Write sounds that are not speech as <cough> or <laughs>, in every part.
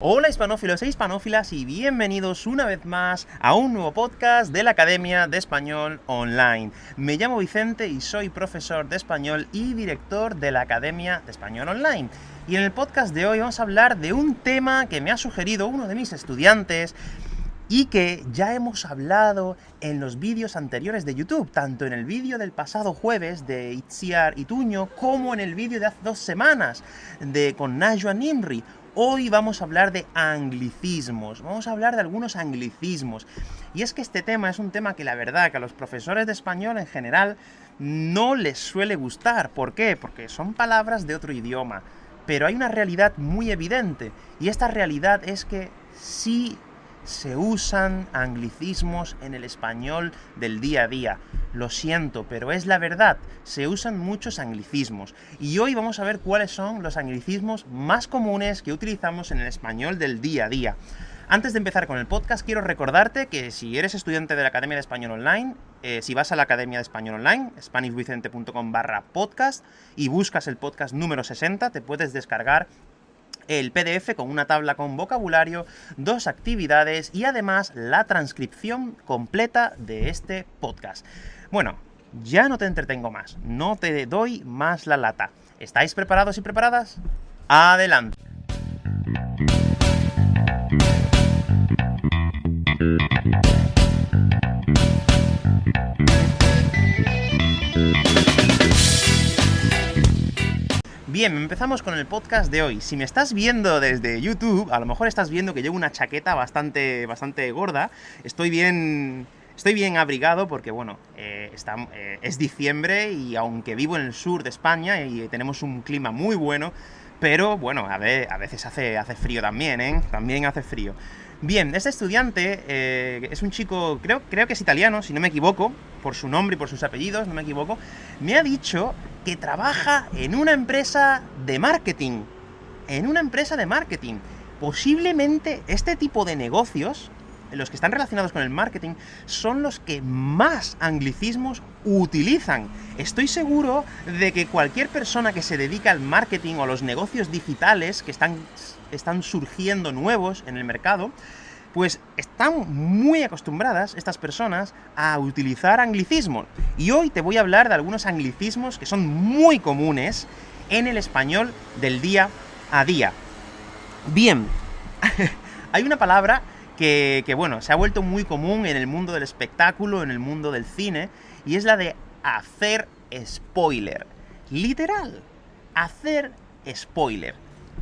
Hola hispanófilos e hispanófilas y bienvenidos una vez más a un nuevo podcast de la Academia de Español Online. Me llamo Vicente y soy profesor de español y director de la Academia de Español Online. Y en el podcast de hoy vamos a hablar de un tema que me ha sugerido uno de mis estudiantes y que ya hemos hablado en los vídeos anteriores de YouTube, tanto en el vídeo del pasado jueves de Itziar Ituño, como en el vídeo de hace dos semanas de con Najwa Nimri. Hoy vamos a hablar de anglicismos, vamos a hablar de algunos anglicismos. Y es que este tema es un tema que la verdad que a los profesores de español en general no les suele gustar. ¿Por qué? Porque son palabras de otro idioma. Pero hay una realidad muy evidente, y esta realidad es que sí se usan anglicismos en el español del día a día. Lo siento, pero es la verdad, se usan muchos anglicismos. Y hoy vamos a ver cuáles son los anglicismos más comunes que utilizamos en el español del día a día. Antes de empezar con el podcast, quiero recordarte que si eres estudiante de la Academia de Español Online, eh, si vas a la Academia de Español Online, spanishvicente.com barra podcast, y buscas el podcast número 60, te puedes descargar el PDF con una tabla con vocabulario, dos actividades y además la transcripción completa de este podcast. Bueno, ya no te entretengo más, no te doy más la lata. ¿Estáis preparados y preparadas? ¡Adelante! Bien, empezamos con el podcast de hoy. Si me estás viendo desde YouTube, a lo mejor estás viendo que llevo una chaqueta bastante, bastante gorda. Estoy bien... Estoy bien abrigado porque, bueno, eh, eh, es diciembre y aunque vivo en el sur de España y tenemos un clima muy bueno, pero, bueno, a, veces hace, hace frío también, ¿eh? También hace frío. Bien, este estudiante eh, es un chico, creo, creo que es italiano, si no me equivoco, por su nombre y por sus apellidos, no me equivoco, me ha dicho que trabaja en una empresa de marketing. En una empresa de marketing. Posiblemente este tipo de negocios, los que están relacionados con el marketing, son los que más anglicismos utilizan. Estoy seguro de que cualquier persona que se dedica al marketing o a los negocios digitales que están, están surgiendo nuevos en el mercado, pues están muy acostumbradas estas personas a utilizar anglicismos. Y hoy te voy a hablar de algunos anglicismos que son muy comunes en el español del día a día. Bien, <laughs> hay una palabra que, bueno, se ha vuelto muy común en el mundo del espectáculo, en el mundo del cine, y es la de hacer spoiler. Literal, hacer spoiler.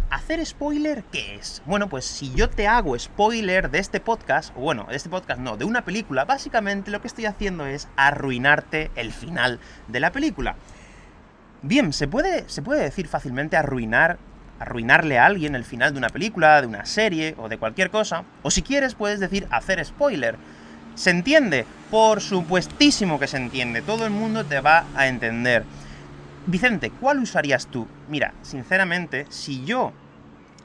¿Hacer spoiler qué es? Bueno, pues si yo te hago spoiler de este podcast, o bueno, de este podcast no, de una película, básicamente lo que estoy haciendo es arruinarte el final de la película. Bien, se puede, se puede decir fácilmente arruinar, arruinarle a alguien el final de una película, de una serie, o de cualquier cosa, o si quieres puedes decir hacer spoiler. ¿Se entiende? Por supuestísimo que se entiende, todo el mundo te va a entender. Vicente, ¿cuál usarías tú? Mira, sinceramente, si yo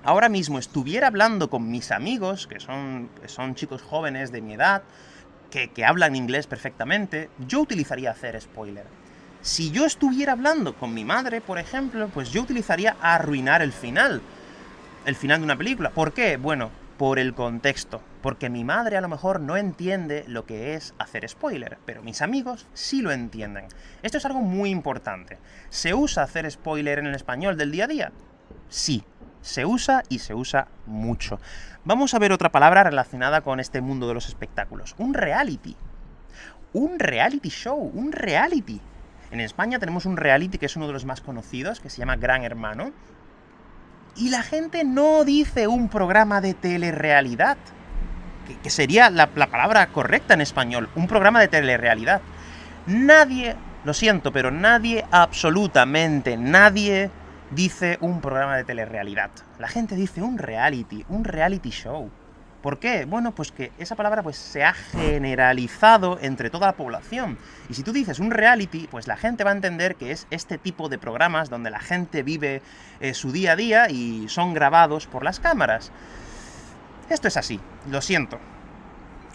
ahora mismo estuviera hablando con mis amigos, que son, son chicos jóvenes de mi edad, que, que hablan inglés perfectamente, yo utilizaría hacer spoiler. Si yo estuviera hablando con mi madre, por ejemplo, pues yo utilizaría arruinar el final. El final de una película. ¿Por qué? Bueno, por el contexto, porque mi madre a lo mejor no entiende lo que es hacer spoiler, pero mis amigos sí lo entienden. Esto es algo muy importante. ¿Se usa hacer spoiler en el español del día a día? Sí, se usa y se usa mucho. Vamos a ver otra palabra relacionada con este mundo de los espectáculos. Un reality. Un reality show, un reality. En España tenemos un reality que es uno de los más conocidos, que se llama Gran Hermano, y la gente no dice un programa de telerrealidad, que, sería la, la palabra correcta en español, un programa de telerrealidad. Nadie, lo siento, pero nadie, absolutamente nadie, dice un programa de telerrealidad. La gente dice un reality, un reality show. ¿Por qué? Bueno, pues que esa palabra pues, se ha generalizado entre toda la población. Y si tú dices un reality, pues la gente va a entender que es este tipo de programas donde la gente vive eh, su día a día y son grabados por las cámaras. Esto es así, lo siento.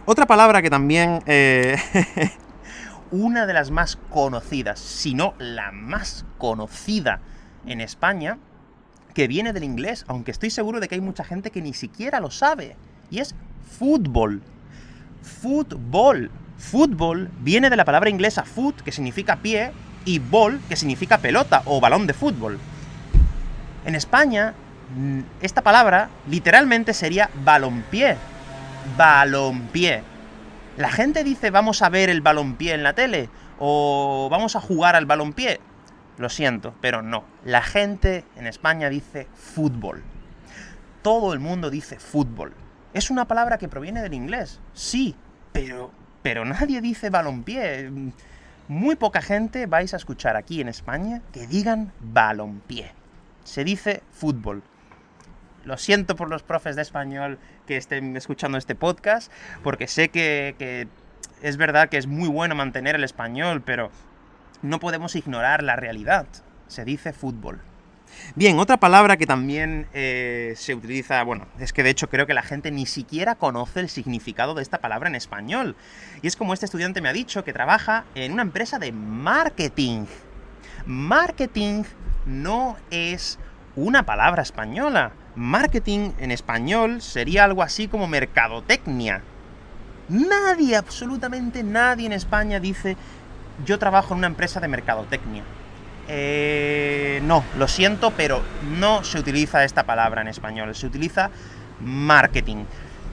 Otra palabra que también... Eh, <laughs> una de las más conocidas, si no la más conocida en España, que viene del inglés, aunque estoy seguro de que hay mucha gente que ni siquiera lo sabe, y es fútbol. Fútbol. Fútbol viene de la palabra inglesa foot, que significa pie, y ball, que significa pelota o balón de fútbol. En España, mm, esta palabra literalmente sería balompié. Balompié. La gente dice vamos a ver el balompié en la tele, o vamos a jugar al balompié. Lo siento, pero no. La gente en España dice fútbol. Todo el mundo dice fútbol. Es una palabra que proviene del inglés, sí, pero, pero nadie dice balompié. Muy poca gente vais a escuchar aquí en España que digan balompié se dice fútbol. Lo siento por los profes de español que estén escuchando este podcast, porque sé que, es verdad que es muy bueno mantener el español, pero no podemos ignorar la realidad. Se dice fútbol. Bien, otra palabra que también eh, se utiliza, bueno, es que de hecho creo que la gente ni siquiera conoce el significado de esta palabra en español. Y es como este estudiante me ha dicho, que trabaja en una empresa de marketing. Marketing no es una palabra española. Marketing en español sería algo así como mercadotecnia. Nadie, absolutamente nadie en España dice yo trabajo en una empresa de mercadotecnia. Eh, no, lo siento, pero no se utiliza esta palabra en español, se utiliza marketing.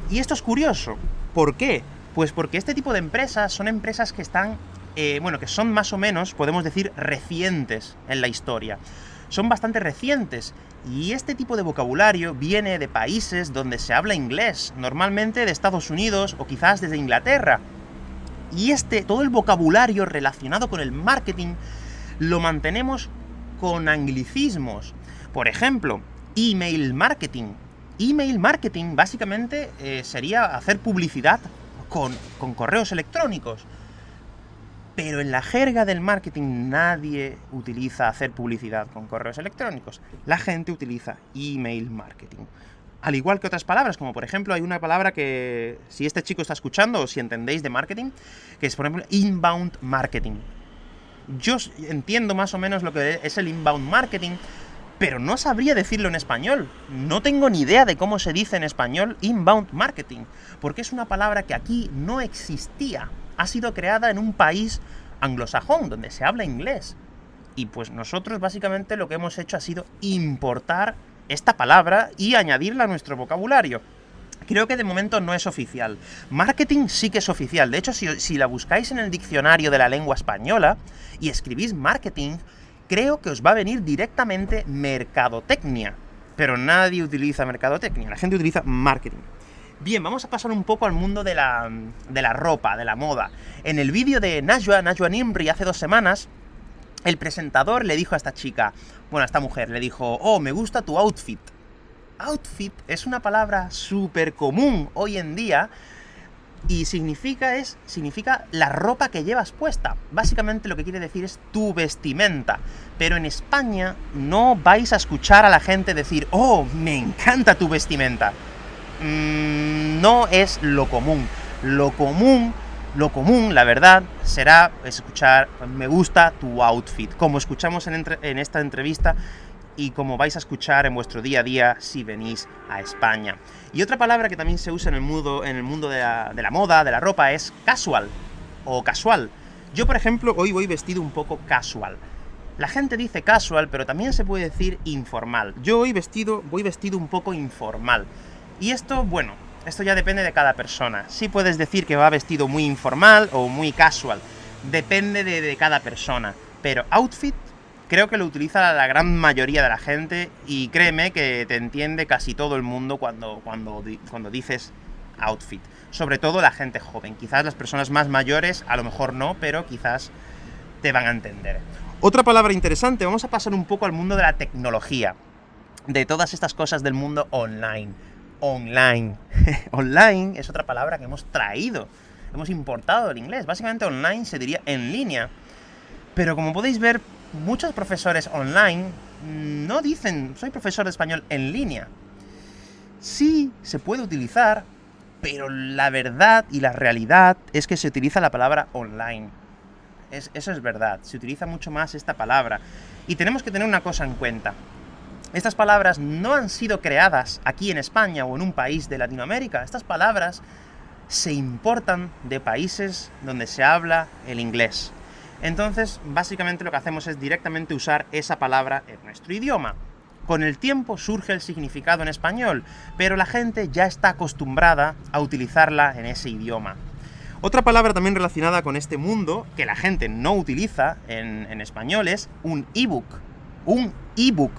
Y esto es curioso. ¿Por qué? Pues porque este tipo de empresas son empresas que están eh, bueno, que son más o menos, podemos decir, recientes en la historia. Son bastante recientes, y este tipo de vocabulario viene de países donde se habla inglés, normalmente de Estados Unidos o quizás desde Inglaterra. Y este, todo el vocabulario relacionado con el marketing, lo mantenemos con anglicismos. Por ejemplo, email marketing. Email marketing básicamente eh, sería hacer publicidad con, con correos electrónicos. Pero en la jerga del marketing nadie utiliza hacer publicidad con correos electrónicos. La gente utiliza email marketing. Al igual que otras palabras, como por ejemplo hay una palabra que, si este chico está escuchando o si entendéis de marketing, que es por ejemplo inbound marketing. Yo entiendo más o menos lo que es el inbound marketing, pero no sabría decirlo en español. No tengo ni idea de cómo se dice en español inbound marketing, porque es una palabra que aquí no existía ha sido creada en un país anglosajón, donde se habla inglés. Y pues nosotros básicamente lo que hemos hecho ha sido importar esta palabra y añadirla a nuestro vocabulario. Creo que de momento no es oficial. Marketing sí que es oficial. De hecho, si, si, la buscáis en el diccionario de la lengua española y escribís marketing, creo que os va a venir directamente mercadotecnia. Pero nadie utiliza mercadotecnia, la gente utiliza marketing. Bien, vamos a pasar un poco al mundo de la, de la ropa, de la moda. En el vídeo de Najwa, Najwa Nimri, hace dos semanas, el presentador le dijo a esta chica, bueno, a esta mujer, le dijo, oh, me gusta tu outfit. Outfit es una palabra súper común hoy en día, y significa es significa la ropa que llevas puesta. Básicamente lo que quiere decir es tu vestimenta. Pero en España no vais a escuchar a la gente decir, "Oh, me encanta tu vestimenta." Mm, no es lo común. Lo común, lo común, la verdad, será escuchar, me gusta tu outfit, como escuchamos en, esta entrevista y como vais a escuchar en vuestro día a día si venís a España. Y otra palabra que también se usa en el mundo, en el mundo de, la, moda, de la ropa, es casual o casual. Yo, por ejemplo, hoy voy vestido un poco casual. La gente dice casual, pero también se puede decir informal. Yo hoy vestido, voy vestido un poco informal. Y esto, bueno, esto ya depende de cada persona. Sí puedes decir que va vestido muy informal o muy casual. Depende de, cada persona. Pero outfit creo que lo utiliza la gran mayoría de la gente y créeme que te entiende casi todo el mundo cuando, cuando, cuando dices outfit. Sobre todo la gente joven. Quizás las personas más mayores, a lo mejor no, pero quizás te van a entender. Otra palabra interesante, vamos a pasar un poco al mundo de la tecnología. De todas estas cosas del mundo online online. <laughs> online es otra palabra que hemos traído, hemos importado del inglés. Básicamente online se diría en línea. Pero como podéis ver, muchos profesores online no dicen soy profesor de español en línea. Sí, se puede utilizar, pero la verdad y la realidad es que se utiliza la palabra online. eso es verdad, se utiliza mucho más esta palabra. Y tenemos que tener una cosa en cuenta. Estas palabras no han sido creadas aquí en España o en un país de Latinoamérica. Estas palabras se importan de países donde se habla el inglés. Entonces, básicamente lo que hacemos es directamente usar esa palabra en nuestro idioma. Con el tiempo surge el significado en español, pero la gente ya está acostumbrada a utilizarla en ese idioma. Otra palabra también relacionada con este mundo, que la gente no utiliza en, español, es un ebook. Un ebook.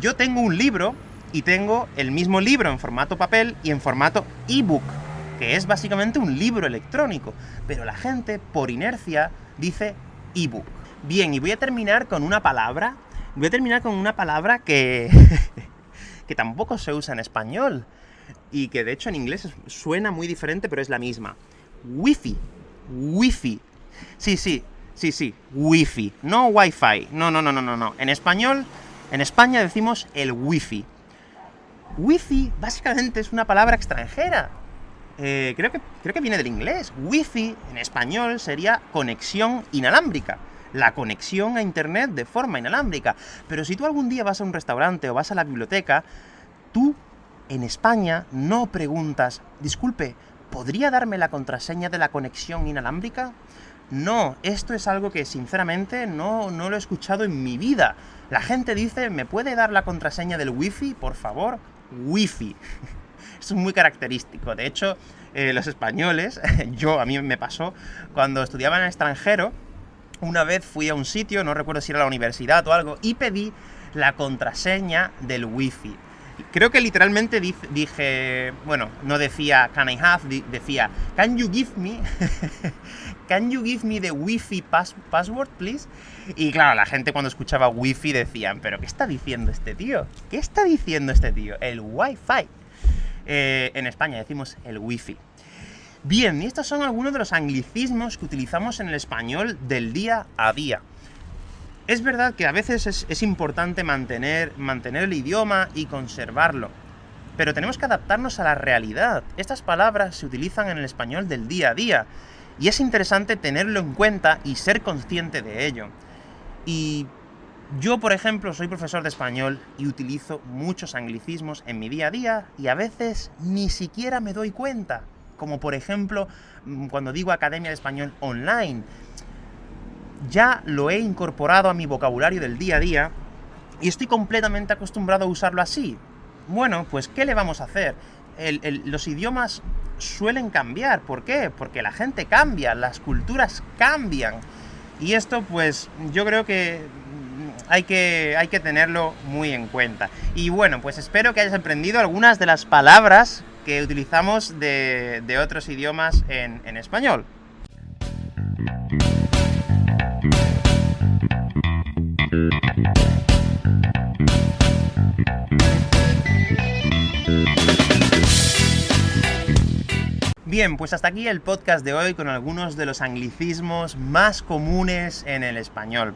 Yo tengo un libro y tengo el mismo libro en formato papel y en formato ebook, que es básicamente un libro electrónico, pero la gente, por inercia, dice ebook. Bien, y voy a terminar con una palabra, voy a terminar con una palabra que, <laughs> que tampoco se usa en español, y que de hecho en inglés suena muy diferente, pero es la misma. Wi-Fi. Wi-Fi. Sí, sí, sí, sí, Wi-Fi. No Wi-Fi. No, no, no, no, no, no. En español, en España decimos el Wi-Fi. Wi-Fi básicamente es una palabra extranjera. Eh, creo, que, creo que viene del inglés. Wi-Fi en español sería conexión inalámbrica. La conexión a Internet de forma inalámbrica. Pero si tú algún día vas a un restaurante o vas a la biblioteca, tú en España no preguntas, disculpe, ¿podría darme la contraseña de la conexión inalámbrica? No, esto es algo que sinceramente no, no lo he escuchado en mi vida. La gente dice, ¿me puede dar la contraseña del wifi, por favor? Wifi. <laughs> es muy característico. De hecho, eh, los españoles, <laughs> yo, a mí me pasó, cuando estudiaba en el extranjero, una vez fui a un sitio, no recuerdo si era la universidad o algo, y pedí la contraseña del wifi. Creo que literalmente dije, bueno, no decía can I have, decía can you give me, <laughs> can you give me the wifi password, please? Y claro, la gente cuando escuchaba wifi decían, pero ¿qué está diciendo este tío? ¿Qué está diciendo este tío? El wifi. Eh, en España decimos el wifi. Bien, y estos son algunos de los anglicismos que utilizamos en el español del día a día. Es verdad que a veces es, importante mantener, mantener el idioma y conservarlo, pero tenemos que adaptarnos a la realidad. Estas palabras se utilizan en el español del día a día, y es interesante tenerlo en cuenta y ser consciente de ello. Y yo, por ejemplo, soy profesor de español y utilizo muchos anglicismos en mi día a día y a veces ni siquiera me doy cuenta. Como por ejemplo, mm, cuando digo Academia de Español Online. Ya lo he incorporado a mi vocabulario del día a día y estoy completamente acostumbrado a usarlo así. Bueno, pues ¿qué le vamos a hacer? los idiomas suelen cambiar. ¿Por qué? Porque la gente cambia, las culturas cambian. Y esto, pues, yo creo que hay que, hay que tenerlo muy en cuenta. Y bueno, pues espero que hayas aprendido algunas de las palabras que utilizamos de, otros idiomas en, en español. Bien, pues hasta aquí el podcast de hoy con algunos de los anglicismos más comunes en el español.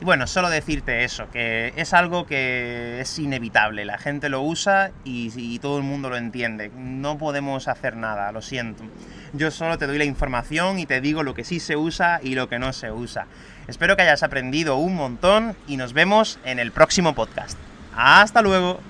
Y bueno, solo decirte eso, que es algo que es inevitable, la gente lo usa y, todo el mundo lo entiende. No podemos hacer nada, lo siento. Yo solo te doy la información y te digo lo que sí se usa y lo que no se usa. Espero que hayas aprendido un montón y nos vemos en el próximo podcast. ¡Hasta luego!